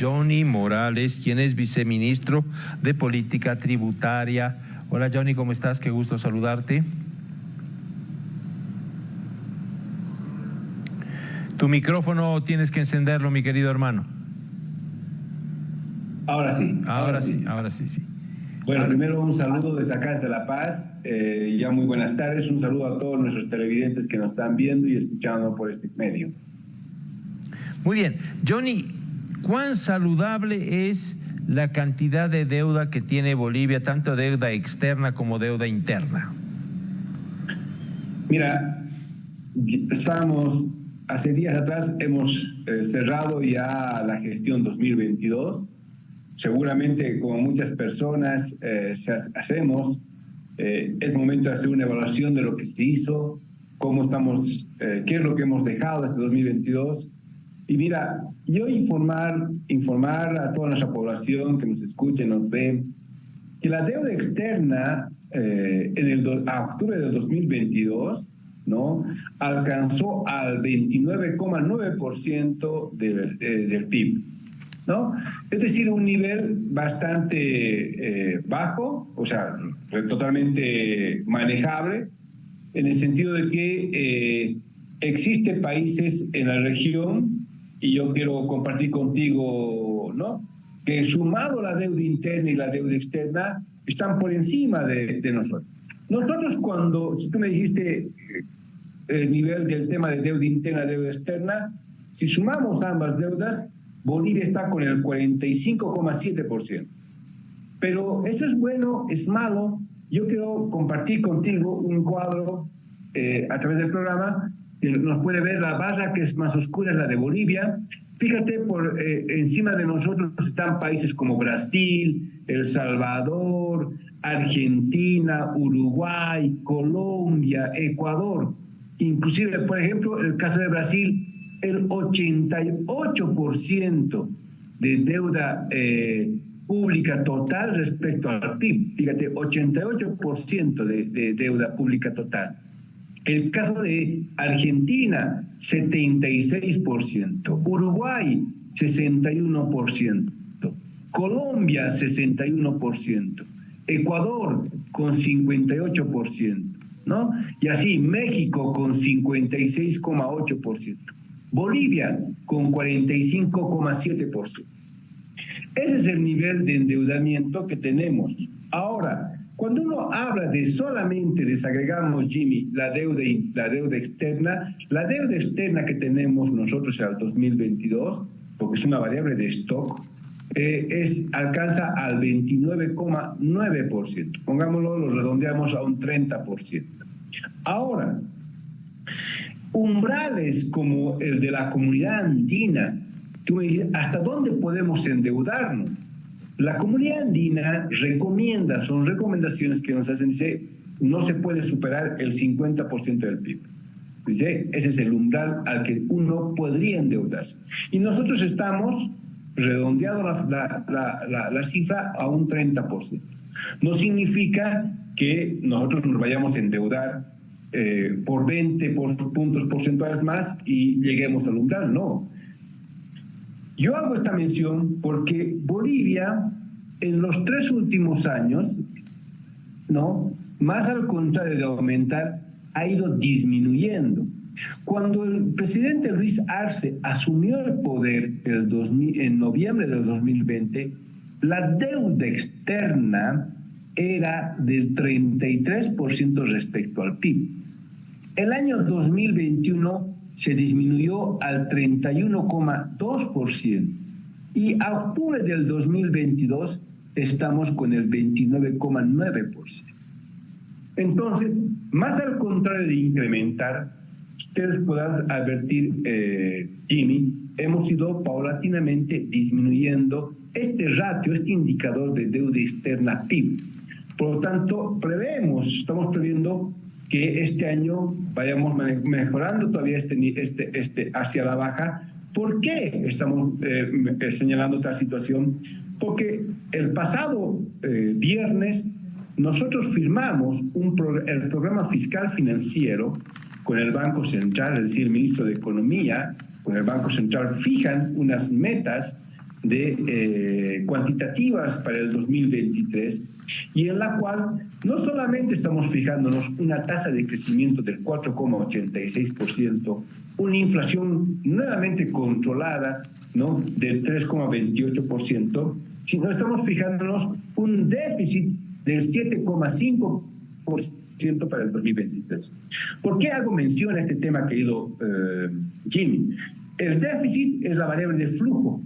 Johnny Morales, quien es viceministro de Política Tributaria. Hola Johnny, ¿cómo estás? Qué gusto saludarte. Tu micrófono tienes que encenderlo, mi querido hermano. Ahora sí. Ahora, sí, ahora sí, sí. Bueno, primero un saludo desde acá, desde La Paz. Eh, ya muy buenas tardes. Un saludo a todos nuestros televidentes que nos están viendo y escuchando por este medio. Muy bien. Johnny, ¿cuán saludable es la cantidad de deuda que tiene Bolivia, tanto deuda externa como deuda interna? Mira, estamos, hace días atrás hemos eh, cerrado ya la gestión 2022 seguramente como muchas personas eh, hacemos, eh, es momento de hacer una evaluación de lo que se hizo, cómo estamos, eh, qué es lo que hemos dejado este 2022. Y mira, yo informar, informar a toda nuestra población que nos escuche, nos ve, que la deuda externa en el a octubre de 2022 ¿no? alcanzó al 29,9% del, del PIB. ¿no? Es decir, un nivel bastante eh, bajo, o sea, totalmente manejable, en el sentido de que eh, existen países en la región, y yo quiero compartir contigo, ¿no? Que sumado la deuda interna y la deuda externa, están por encima de, de nosotros. Nosotros cuando, si tú me dijiste eh, el nivel del tema de deuda interna deuda externa, si sumamos ambas deudas, Bolivia está con el 45,7%. Pero eso es bueno, es malo. Yo quiero compartir contigo un cuadro eh, a través del programa nos puede ver la barra que es más oscura, es la de Bolivia. Fíjate, por eh, encima de nosotros están países como Brasil, El Salvador, Argentina, Uruguay, Colombia, Ecuador. Inclusive, por ejemplo, el caso de Brasil, el 88% de deuda eh, pública total respecto al PIB. Fíjate, 88% de, de deuda pública total. El caso de Argentina, 76%. Uruguay, 61%. Colombia, 61%. Ecuador, con 58%. ¿no? Y así, México, con 56,8%. Bolivia con 45,7%. Ese es el nivel de endeudamiento que tenemos. Ahora, cuando uno habla de solamente desagregamos, Jimmy, la deuda, la deuda externa, la deuda externa que tenemos nosotros el 2022, porque es una variable de stock, eh, es, alcanza al 29,9%. Pongámoslo, lo redondeamos a un 30%. Ahora, umbrales como el de la comunidad andina. ¿hasta dónde podemos endeudarnos? La comunidad andina recomienda, son recomendaciones que nos hacen, dice, no se puede superar el 50% del PIB. Dice, ese es el umbral al que uno podría endeudarse. Y nosotros estamos redondeando la, la, la cifra a un 30%. No significa que nosotros nos vayamos a endeudar eh, por 20 puntos porcentuales más y lleguemos al umbral. No. Yo hago esta mención porque Bolivia en los tres últimos años, ¿no? más al contrario de aumentar, ha ido disminuyendo. Cuando el presidente Luis Arce asumió el poder el 2000, en noviembre del 2020, la deuda externa era del 33% respecto al PIB. El año 2021 se disminuyó al 31,2% y a octubre del 2022 estamos con el 29,9%. Entonces, más al contrario de incrementar, ustedes podrán advertir, eh, Jimmy, hemos ido paulatinamente disminuyendo este ratio, este indicador de deuda externa PIB. Por lo tanto, prevemos, estamos previendo que este año vayamos mejorando todavía este, este, este hacia la baja. ¿Por qué estamos eh, eh, señalando esta situación? Porque el pasado eh, viernes nosotros firmamos un el programa fiscal financiero con el Banco Central, es decir, el ministro de Economía, con el Banco Central, fijan unas metas de eh, cuantitativas para el 2023 y en la cual no solamente estamos fijándonos una tasa de crecimiento del 4,86%, una inflación nuevamente controlada ¿no? del 3,28%, sino estamos fijándonos un déficit del 7,5% para el 2023. ¿Por qué hago mención a este tema, querido eh, Jimmy? El déficit es la variable de flujo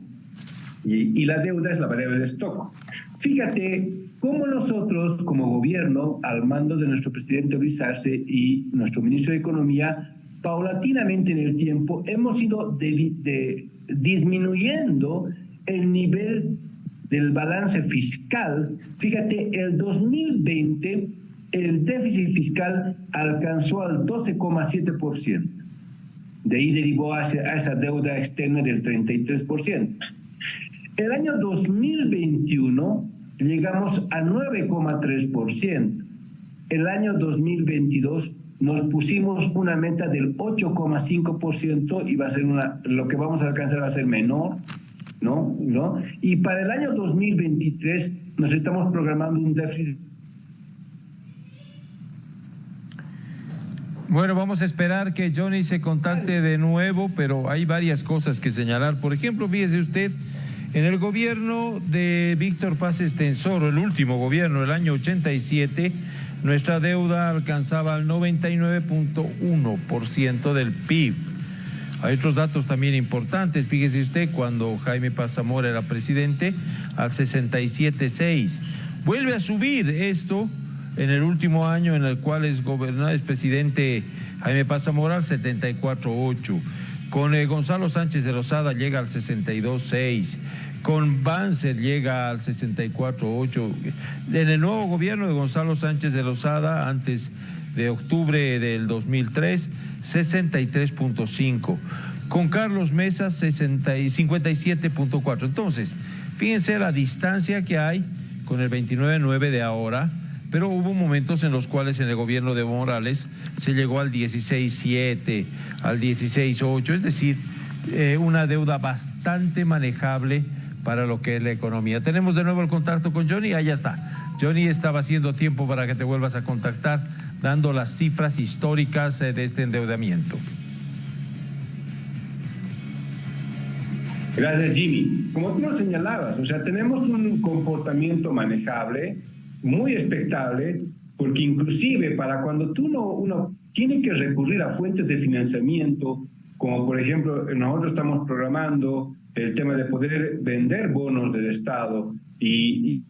y, la deuda es la variable de stock. Fíjate cómo nosotros, como gobierno, al mando de nuestro presidente Luis Arce y nuestro ministro de Economía, paulatinamente en el tiempo hemos ido disminuyendo el nivel del balance fiscal. Fíjate, el 2020 el déficit fiscal alcanzó al 12,7%. De ahí derivó a esa deuda externa del 33%. El año 2021 llegamos a 9,3%. El año 2022 nos pusimos una meta del 8,5% y va a ser una, lo que vamos a alcanzar va a ser menor, ¿no? ¿no? Y para el año 2023 nos estamos programando un déficit. Bueno, vamos a esperar que Johnny se contacte de nuevo, pero hay varias cosas que señalar. Por ejemplo, fíjese usted en el gobierno de Víctor Paz Estensoro, el último gobierno, el año 87, nuestra deuda alcanzaba el 99.1% del PIB. Hay otros datos también importantes. Fíjese usted, cuando Jaime Pazamora era presidente, al 67.6. Vuelve a subir esto en el último año en el cual es gobernador, es presidente Jaime Pazamora al 74.8. Con eh, Gonzalo Sánchez de Rosada llega al 62.6. Con Banzer llega al 64.8. En el nuevo gobierno de Gonzalo Sánchez de Rosada, antes de octubre del 2003, 63.5. Con Carlos Mesa, 57.4. Entonces, fíjense la distancia que hay con el 29.9 de ahora pero hubo momentos en los cuales en el gobierno de Morales se llegó al 16.7, al 16.8, es decir, eh, una deuda bastante manejable para lo que es la economía. Tenemos de nuevo el contacto con Johnny, ahí está. Johnny estaba haciendo tiempo para que te vuelvas a contactar, dando las cifras históricas eh, de este endeudamiento. Gracias, Jimmy. Como tú lo señalabas, o sea, tenemos un comportamiento manejable muy expectable, porque inclusive para cuando tú no, uno tiene que recurrir a fuentes de financiamiento, como por ejemplo nosotros estamos programando el tema de poder vender bonos del Estado y,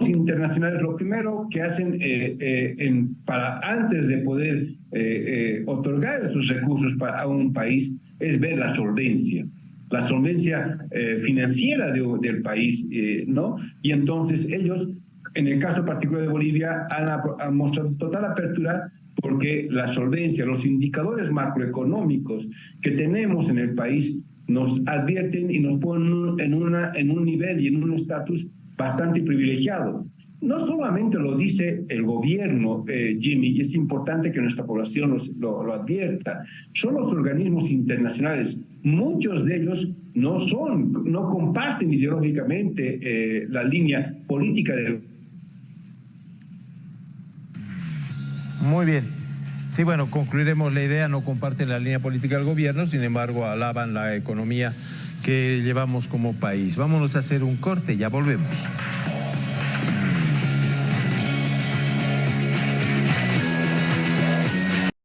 internacionales lo primero que hacen eh, eh, en, para antes de poder eh, otorgar esos recursos para a un país es ver la solvencia la solvencia eh, financiera del país, eh, ¿no? Y entonces ellos, en el caso particular de Bolivia, han, mostrado total apertura porque la solvencia, los indicadores macroeconómicos que tenemos en el país nos advierten y nos ponen en, una, en un nivel y en un estatus bastante privilegiado. No solamente lo dice el gobierno, eh, Jimmy, y es importante que nuestra población lo, lo advierta, son los organismos internacionales muchos de ellos no son, no comparten ideológicamente eh, la línea política del... Muy bien. Sí, bueno, concluiremos la idea, no comparten la línea política del gobierno, sin embargo alaban la economía que llevamos como país. Vámonos a hacer un corte, ya volvemos.